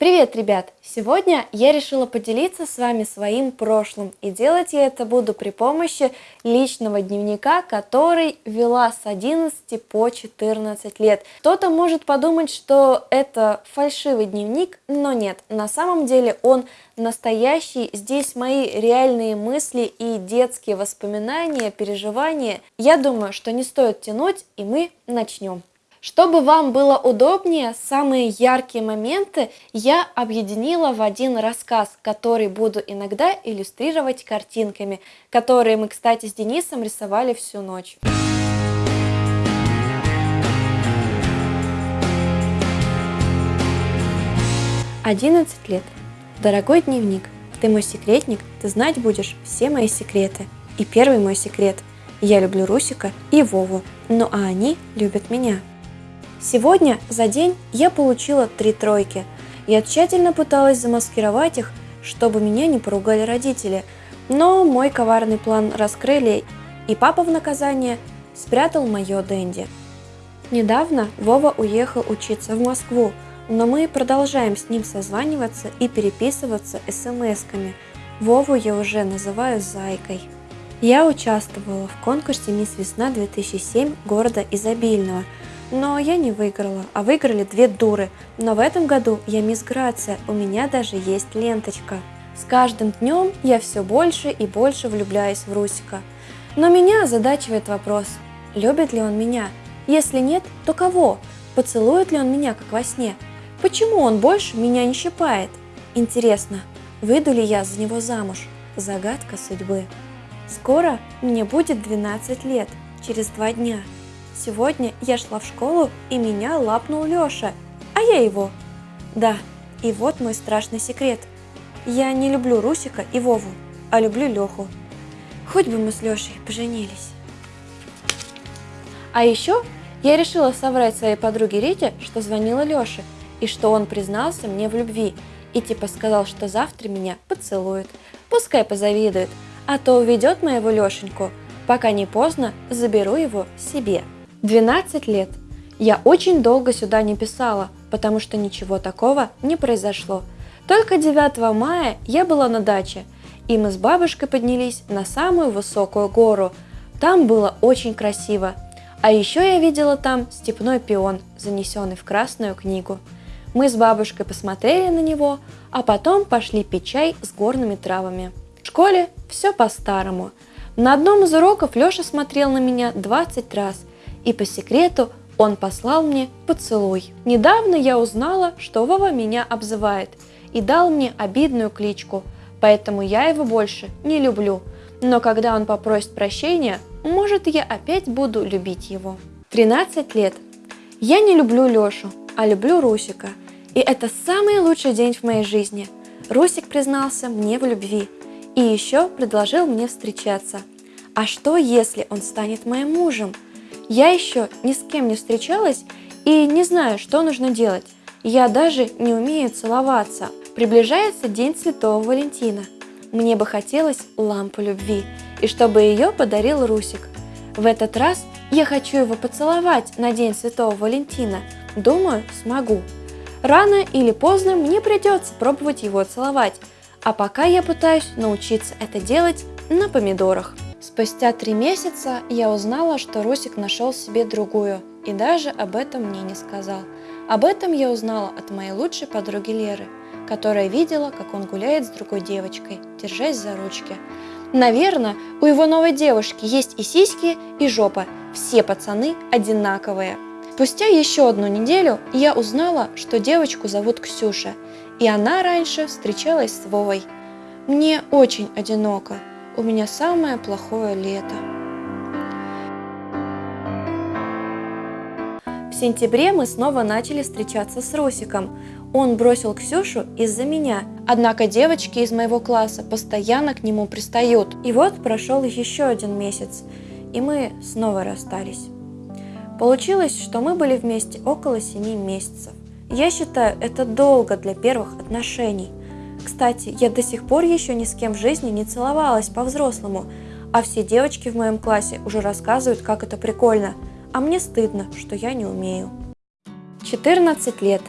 Привет, ребят! Сегодня я решила поделиться с вами своим прошлым, и делать я это буду при помощи личного дневника, который вела с 11 по 14 лет. Кто-то может подумать, что это фальшивый дневник, но нет, на самом деле он настоящий, здесь мои реальные мысли и детские воспоминания, переживания. Я думаю, что не стоит тянуть, и мы начнем. Чтобы вам было удобнее, самые яркие моменты я объединила в один рассказ, который буду иногда иллюстрировать картинками, которые мы, кстати, с Денисом рисовали всю ночь. Одиннадцать лет. Дорогой дневник, ты мой секретник, ты знать будешь все мои секреты. И первый мой секрет. Я люблю Русика и Вову, ну а они любят меня. Сегодня за день я получила три тройки. Я тщательно пыталась замаскировать их, чтобы меня не поругали родители, но мой коварный план раскрыли, и папа в наказание спрятал мое Дэнди. Недавно Вова уехал учиться в Москву, но мы продолжаем с ним созваниваться и переписываться смс-ками. Вову я уже называю Зайкой. Я участвовала в конкурсе «Мисс Весна 2007» города Изобильного – но я не выиграла, а выиграли две дуры. Но в этом году я мисс Грация, у меня даже есть ленточка. С каждым днем я все больше и больше влюбляюсь в Русика. Но меня озадачивает вопрос, любит ли он меня? Если нет, то кого? Поцелует ли он меня, как во сне? Почему он больше меня не щипает? Интересно, выйду ли я за него замуж? Загадка судьбы. Скоро мне будет 12 лет, через два дня. Сегодня я шла в школу, и меня лапнул Лёша, а я его. Да, и вот мой страшный секрет. Я не люблю Русика и Вову, а люблю Лёху. Хоть бы мы с Лёшей поженились. А еще я решила соврать своей подруге Рите, что звонила Лёше, и что он признался мне в любви, и типа сказал, что завтра меня поцелует. Пускай позавидует, а то уведет моего Лешеньку. Пока не поздно, заберу его себе. 12 лет. Я очень долго сюда не писала, потому что ничего такого не произошло. Только 9 мая я была на даче, и мы с бабушкой поднялись на самую высокую гору. Там было очень красиво. А еще я видела там степной пион, занесенный в Красную книгу. Мы с бабушкой посмотрели на него, а потом пошли пить чай с горными травами. В школе все по-старому. На одном из уроков Леша смотрел на меня 20 раз, и по секрету он послал мне поцелуй. Недавно я узнала, что Вова меня обзывает и дал мне обидную кличку, поэтому я его больше не люблю. Но когда он попросит прощения, может я опять буду любить его. 13 лет. Я не люблю Лешу, а люблю Русика. И это самый лучший день в моей жизни. Русик признался мне в любви и еще предложил мне встречаться. А что, если он станет моим мужем? Я еще ни с кем не встречалась и не знаю, что нужно делать. Я даже не умею целоваться. Приближается День Святого Валентина. Мне бы хотелось лампу любви, и чтобы ее подарил Русик. В этот раз я хочу его поцеловать на День Святого Валентина. Думаю, смогу. Рано или поздно мне придется пробовать его целовать, а пока я пытаюсь научиться это делать на помидорах. Спустя три месяца я узнала, что Русик нашел себе другую, и даже об этом мне не сказал. Об этом я узнала от моей лучшей подруги Леры, которая видела, как он гуляет с другой девочкой, держась за ручки. Наверное, у его новой девушки есть и сиськи, и жопа. Все пацаны одинаковые. Спустя еще одну неделю я узнала, что девочку зовут Ксюша, и она раньше встречалась с Вовой. Мне очень одиноко, у меня самое плохое лето. В сентябре мы снова начали встречаться с Русиком. Он бросил Ксюшу из-за меня, однако девочки из моего класса постоянно к нему пристают. И вот прошел еще один месяц, и мы снова расстались. Получилось, что мы были вместе около 7 месяцев. Я считаю, это долго для первых отношений. Кстати, я до сих пор еще ни с кем в жизни не целовалась по-взрослому, а все девочки в моем классе уже рассказывают, как это прикольно, а мне стыдно, что я не умею. 14 лет.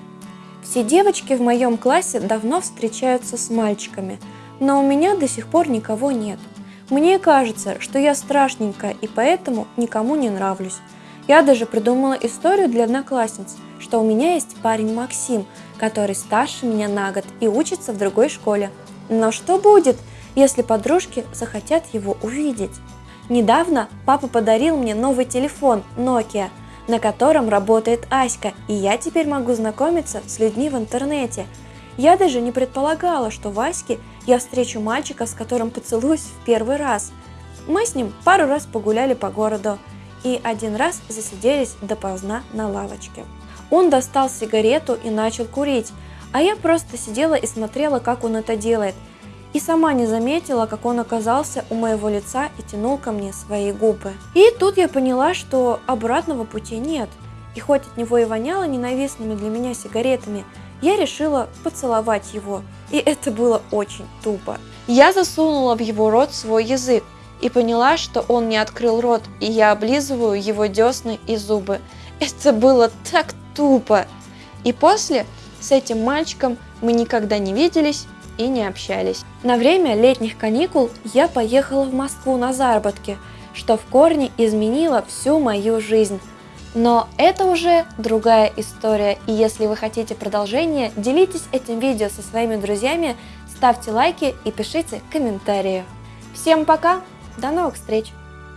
Все девочки в моем классе давно встречаются с мальчиками, но у меня до сих пор никого нет. Мне кажется, что я страшненькая и поэтому никому не нравлюсь. Я даже придумала историю для одноклассниц, что у меня есть парень Максим, который старше меня на год и учится в другой школе. Но что будет, если подружки захотят его увидеть? Недавно папа подарил мне новый телефон Nokia, на котором работает Аська, и я теперь могу знакомиться с людьми в интернете. Я даже не предполагала, что в Аське я встречу мальчика, с которым поцелуюсь в первый раз. Мы с ним пару раз погуляли по городу и один раз засиделись допоздна на лавочке. Он достал сигарету и начал курить, а я просто сидела и смотрела, как он это делает. И сама не заметила, как он оказался у моего лица и тянул ко мне свои губы. И тут я поняла, что обратного пути нет. И хоть от него и воняло ненавистными для меня сигаретами, я решила поцеловать его. И это было очень тупо. Я засунула в его рот свой язык и поняла, что он не открыл рот, и я облизываю его десны и зубы. Это было так тупо. И после с этим мальчиком мы никогда не виделись и не общались. На время летних каникул я поехала в Москву на заработки, что в корне изменило всю мою жизнь. Но это уже другая история, и если вы хотите продолжение, делитесь этим видео со своими друзьями, ставьте лайки и пишите комментарии. Всем пока, до новых встреч!